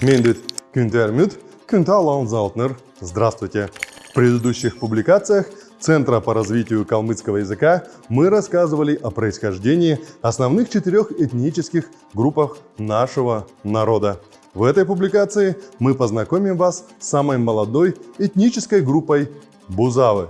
Мендит Кюнтермют, Кюнталан Залтнер. Здравствуйте! В предыдущих публикациях Центра по развитию калмыцкого языка мы рассказывали о происхождении основных четырех этнических группах нашего народа. В этой публикации мы познакомим вас с самой молодой этнической группой Бузавы.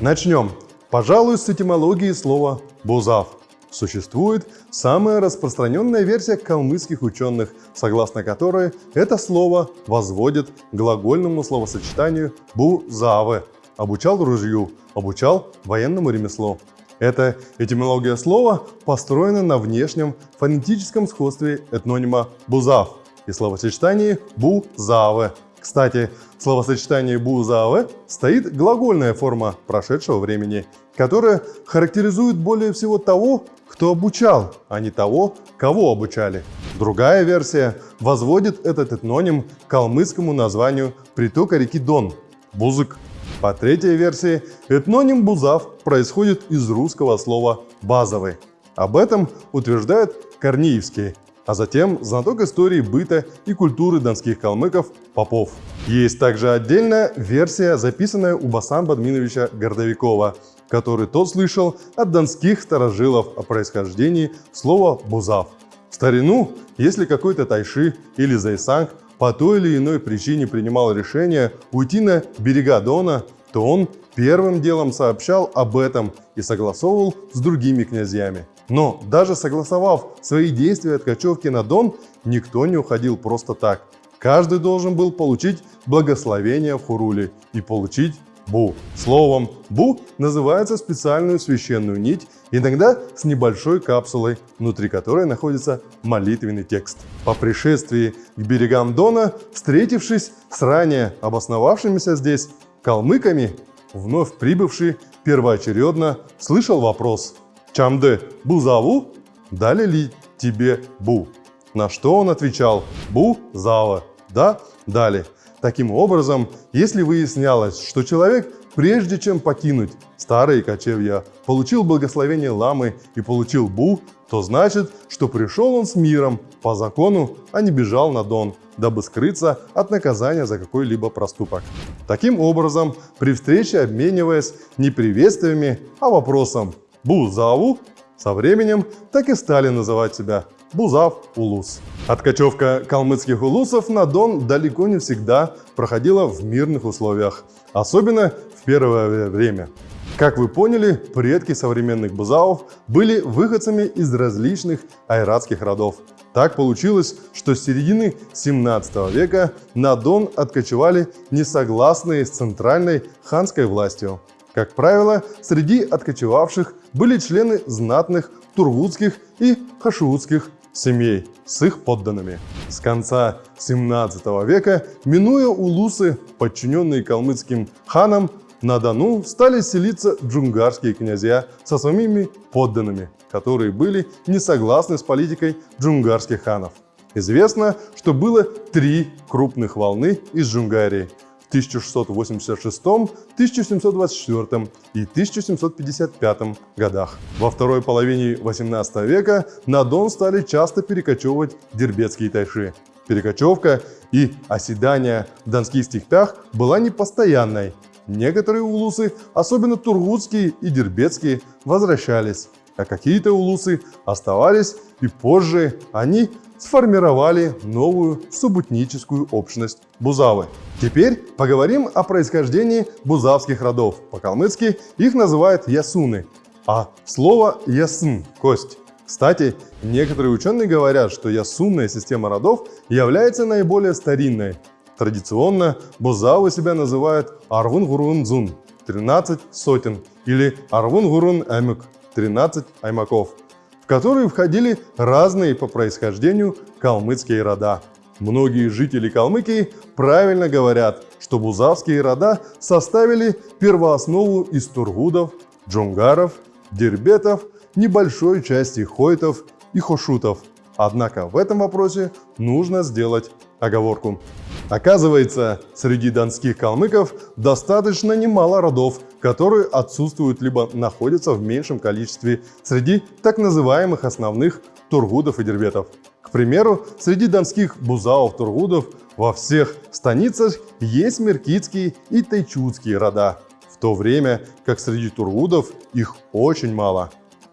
Начнем, пожалуй, с этимологии слова «бузав». Существует самая распространенная версия калмыцких ученых, согласно которой это слово возводит к глагольному словосочетанию «бузавы» – обучал ружью, обучал военному ремеслу. Эта этимология слова построена на внешнем фонетическом сходстве этнонима «бузав» и словосочетании «бу-завы». Кстати, в словосочетании «бу-завы» стоит глагольная форма прошедшего времени, которая характеризует более всего того, кто обучал, а не того, кого обучали. Другая версия возводит этот этноним к калмыцкому названию притока реки Дон – Бузык. По третьей версии, этноним «бузав» происходит из русского слова «базовый». Об этом утверждает Корнеевский, а затем знаток истории быта и культуры донских калмыков Попов. Есть также отдельная версия, записанная у Басан Бадминовича Гордовикова, который тот слышал от донских старожилов о происхождении слова «бузав». В старину, если какой-то тайши или зайсанг по той или иной причине принимал решение уйти на берега Дона, то он первым делом сообщал об этом и согласовывал с другими князьями. Но даже согласовав свои действия от кочевки на Дон, никто не уходил просто так. Каждый должен был получить благословение в Хуруле и получить Бу. Словом Бу называется специальную священную нить, иногда с небольшой капсулой, внутри которой находится молитвенный текст. По пришествии к берегам Дона, встретившись с ранее обосновавшимися здесь калмыками, вновь прибывший первоочередно слышал вопрос «Чамде Бузаву? Дали ли тебе Бу?» На что он отвечал «Бу Зава». Да, дали. Таким образом, если выяснялось, что человек, прежде чем покинуть старые кочевья, получил благословение ламы и получил бу, то значит, что пришел он с миром по закону, а не бежал на Дон, дабы скрыться от наказания за какой-либо проступок. Таким образом, при встрече обмениваясь не приветствиями, а вопросом «Бу-заву», со временем так и стали называть себя Бузав Улус. Откачевка калмыцких улусов на Дон далеко не всегда проходила в мирных условиях, особенно в первое время. Как вы поняли, предки современных бузавов были выходцами из различных айратских родов. Так получилось, что с середины 17 века на Дон откочевали несогласные с центральной ханской властью. Как правило, среди откочевавших были члены знатных тургутских и хашиутских семей с их подданными. С конца 17 века, минуя улусы, подчиненные калмыцким ханам, на Дону стали селиться джунгарские князья со своими подданными, которые были не согласны с политикой джунгарских ханов. Известно, что было три крупных волны из Джунгарии – в 1686, 1724 и 1755 годах. Во второй половине 18 века на Дон стали часто перекочевывать дербетские тайши. Перекочевка и оседание в донских степях была непостоянной. Некоторые улусы, особенно тургутские и дербетские, возвращались, а какие-то улусы оставались и позже они сформировали новую субутническую общность Бузавы. Теперь поговорим о происхождении бузавских родов. По-калмыцки их называют ясуны, а слово ясн – кость. Кстати, некоторые ученые говорят, что ясунная система родов является наиболее старинной. Традиционно бузавы себя называют Арвун-Гурун-Дзун – 13 сотен или Арвун-Гурун-Эмюк – 13 аймаков – которые входили разные по происхождению калмыцкие рода. Многие жители Калмыкии правильно говорят, что бузавские рода составили первооснову из тургудов, джунгаров, дербетов, небольшой части хойтов и хошутов. Однако в этом вопросе нужно сделать оговорку. Оказывается, среди донских калмыков достаточно немало родов, которые отсутствуют либо находятся в меньшем количестве среди так называемых основных тургудов и дербетов. К примеру, среди донских бузаов-тургудов Во всех станицах есть меркитские и тайчутские рода, в то время как среди тургудов их очень мало.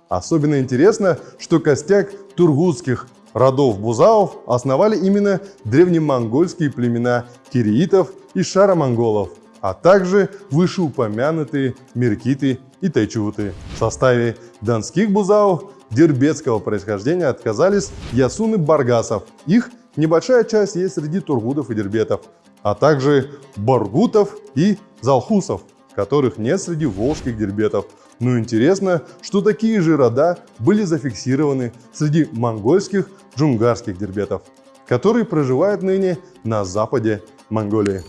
Особенно интересно, что костяк тургутских родов бузаов основали именно древнемонгольские племена кириитов и шаромонголов, а также вышеупомянутые меркиты и тайчуты. В составе донских бузаов дербетского происхождения отказались ясуны баргасов. Их небольшая часть есть среди тургудов и дербетов, а также баргутов и залхусов, которых нет среди волжских дербетов. Но интересно, что такие же рода были зафиксированы среди монгольских джунгарских дербетов, которые проживают ныне на западе Монголии.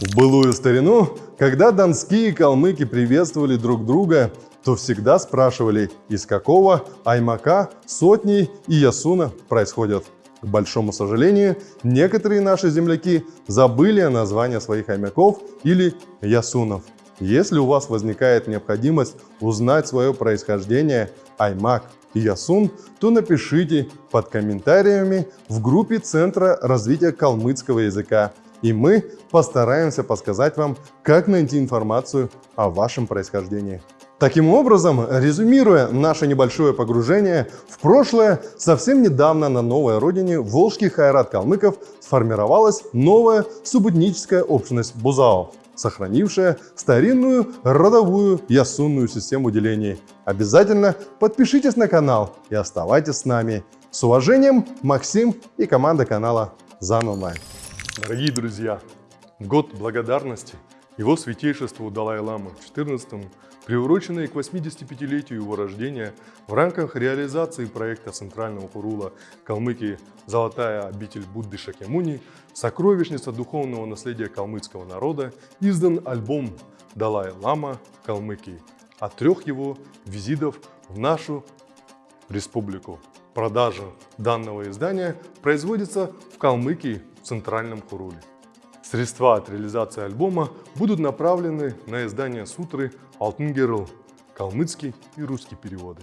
В былую старину, когда донские калмыки приветствовали друг друга, то всегда спрашивали, из какого аймака сотни и ясуна происходят. К большому сожалению, некоторые наши земляки забыли о названии своих аймаков или ясунов. Если у вас возникает необходимость узнать свое происхождение, аймак и ясун, то напишите под комментариями в группе Центра развития калмыцкого языка, и мы постараемся подсказать вам, как найти информацию о вашем происхождении. Таким образом, резюмируя наше небольшое погружение в прошлое, совсем недавно на новой родине волжских айрат калмыков сформировалась новая субэтническая общность бузаов сохранившая старинную родовую ясунную систему делений. Обязательно подпишитесь на канал и оставайтесь с нами. С уважением, Максим и команда канала ЗАН Дорогие друзья, год благодарности его святейшеству Далай-Ламу в 14 приуроченные к 85-летию его рождения в рамках реализации проекта Центрального Хурула Калмыкии «Золотая обитель Будды Шакемуни» «Сокровищница духовного наследия калмыцкого народа» издан альбом «Далай-Лама Калмыкии» от трех его визитов в нашу республику. Продажа данного издания производится в Калмыкии в Центральном Хуруле. Средства от реализации альбома будут направлены на издание сутры «Алтын Герл», калмыцкий и русский переводы.